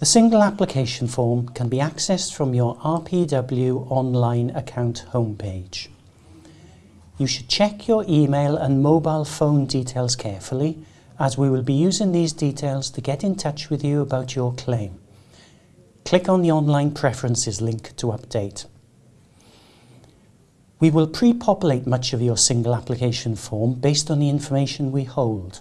The single application form can be accessed from your RPW online account homepage. You should check your email and mobile phone details carefully as we will be using these details to get in touch with you about your claim. Click on the online preferences link to update. We will pre-populate much of your single application form based on the information we hold.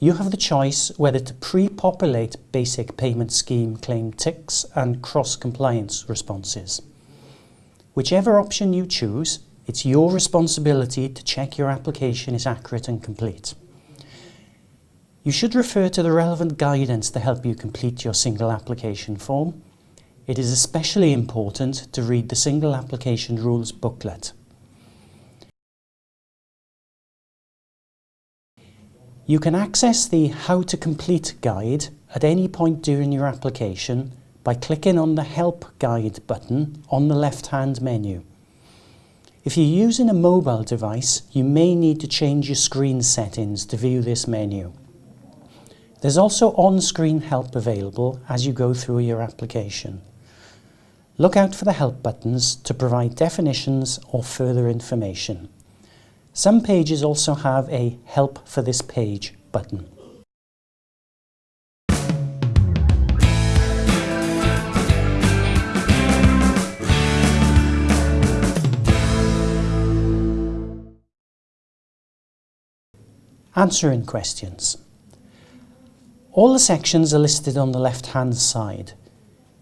You have the choice whether to pre-populate basic payment scheme claim ticks and cross-compliance responses. Whichever option you choose, it's your responsibility to check your application is accurate and complete. You should refer to the relevant guidance to help you complete your single application form. It is especially important to read the Single Application Rules booklet. You can access the How to Complete guide at any point during your application by clicking on the Help Guide button on the left-hand menu. If you're using a mobile device, you may need to change your screen settings to view this menu. There's also on-screen help available as you go through your application. Look out for the help buttons to provide definitions or further information. Some pages also have a Help for this page button. Answering questions. All the sections are listed on the left-hand side.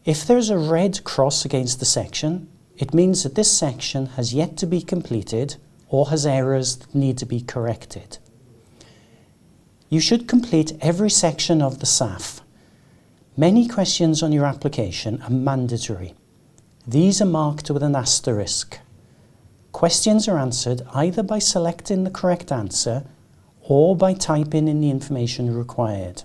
If there is a red cross against the section, it means that this section has yet to be completed or has errors that need to be corrected. You should complete every section of the SAF. Many questions on your application are mandatory. These are marked with an asterisk. Questions are answered either by selecting the correct answer or by typing in the information required.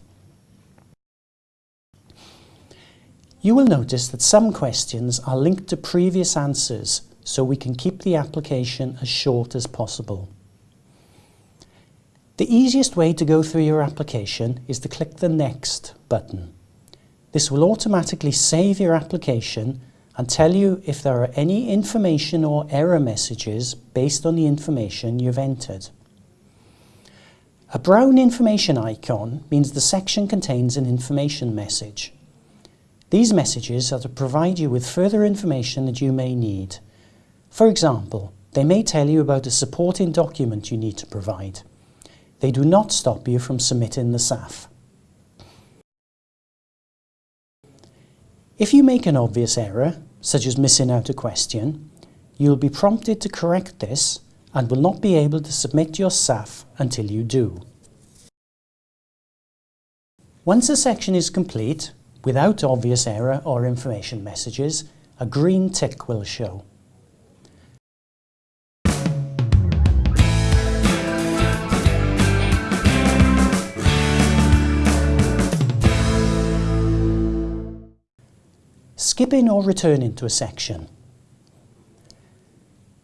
You will notice that some questions are linked to previous answers so we can keep the application as short as possible. The easiest way to go through your application is to click the Next button. This will automatically save your application and tell you if there are any information or error messages based on the information you've entered. A brown information icon means the section contains an information message. These messages are to provide you with further information that you may need. For example, they may tell you about a supporting document you need to provide. They do not stop you from submitting the SAF. If you make an obvious error, such as missing out a question, you will be prompted to correct this and will not be able to submit your SAF until you do. Once a section is complete, Without obvious error or information messages, a green tick will show. Skipping or returning to a section.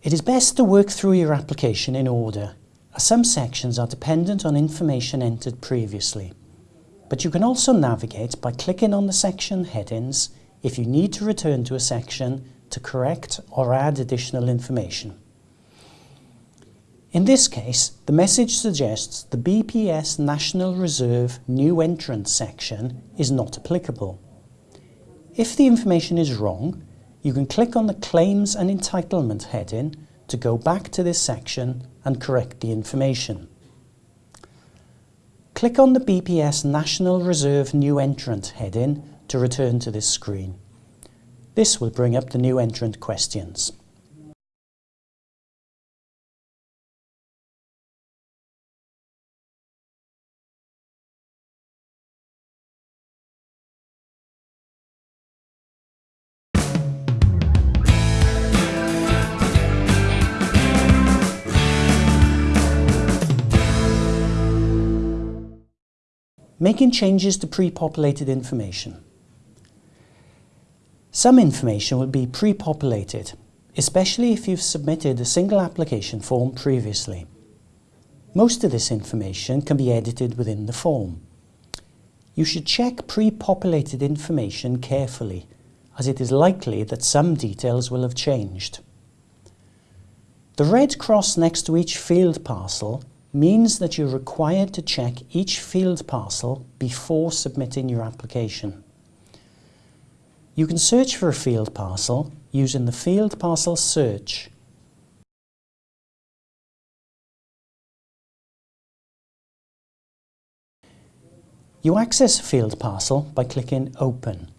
It is best to work through your application in order, as some sections are dependent on information entered previously but you can also navigate by clicking on the section headings if you need to return to a section to correct or add additional information. In this case, the message suggests the BPS National Reserve New Entrant section is not applicable. If the information is wrong, you can click on the Claims and Entitlement heading to go back to this section and correct the information. Click on the BPS National Reserve New Entrant heading to return to this screen. This will bring up the new entrant questions. Making changes to pre-populated information. Some information will be pre-populated, especially if you've submitted a single application form previously. Most of this information can be edited within the form. You should check pre-populated information carefully as it is likely that some details will have changed. The red cross next to each field parcel means that you're required to check each field parcel before submitting your application. You can search for a field parcel using the field parcel search. You access a field parcel by clicking Open.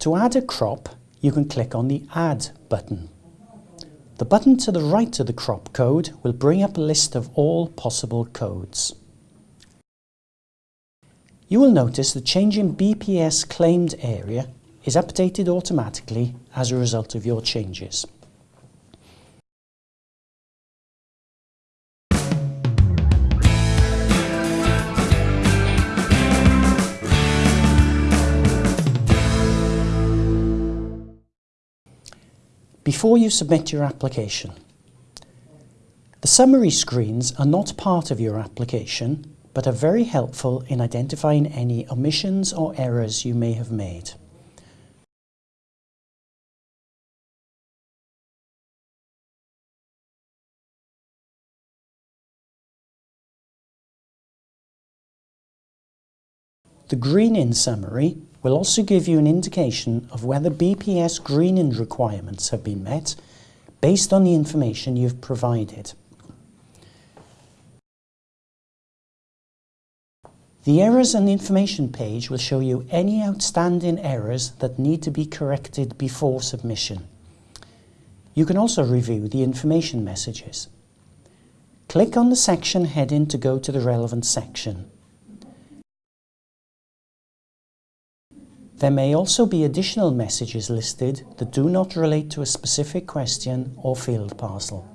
To add a crop, you can click on the Add button. The button to the right of the crop code will bring up a list of all possible codes. You will notice the change in BPS claimed area is updated automatically as a result of your changes. Before you submit your application. The summary screens are not part of your application, but are very helpful in identifying any omissions or errors you may have made. The Greening summary will also give you an indication of whether BPS greening requirements have been met based on the information you've provided. The Errors and Information page will show you any outstanding errors that need to be corrected before submission. You can also review the information messages. Click on the section heading to go to the relevant section. There may also be additional messages listed that do not relate to a specific question or field parcel.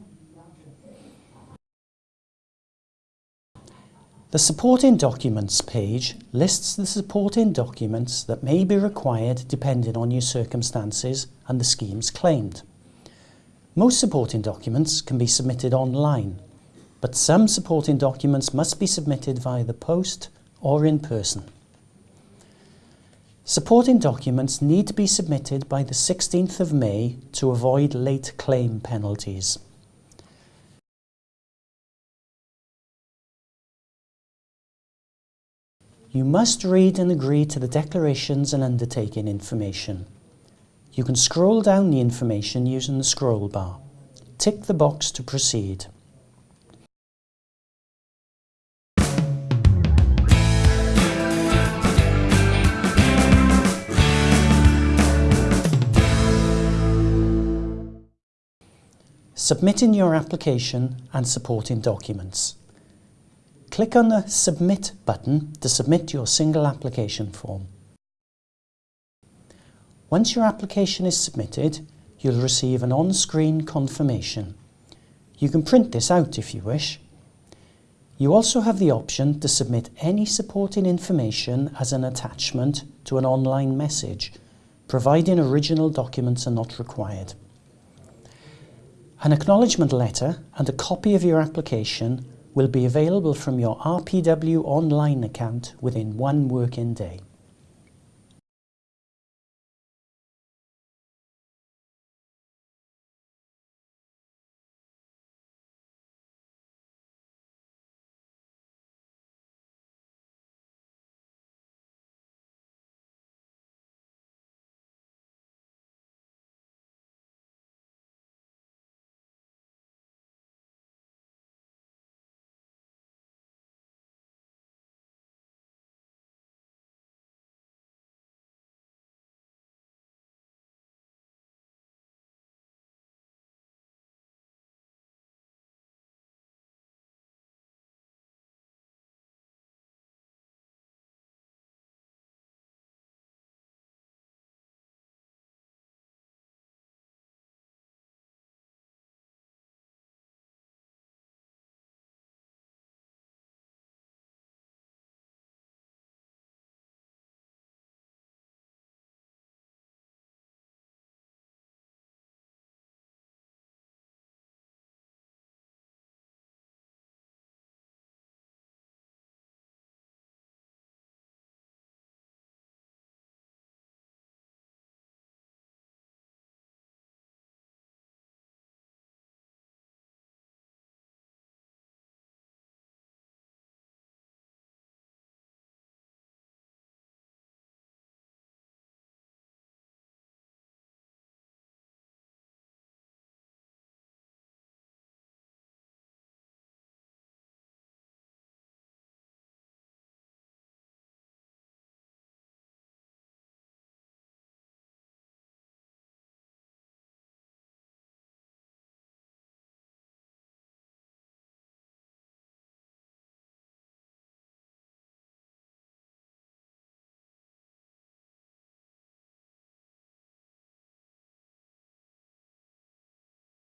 The Supporting Documents page lists the supporting documents that may be required depending on your circumstances and the schemes claimed. Most supporting documents can be submitted online, but some supporting documents must be submitted via the post or in person. Supporting documents need to be submitted by the 16th of May to avoid late claim penalties. You must read and agree to the declarations and undertaking information. You can scroll down the information using the scroll bar. Tick the box to proceed. Submitting your application and supporting documents. Click on the Submit button to submit your single application form. Once your application is submitted, you'll receive an on-screen confirmation. You can print this out if you wish. You also have the option to submit any supporting information as an attachment to an online message, providing original documents are not required. An acknowledgement letter and a copy of your application will be available from your RPW online account within one working day.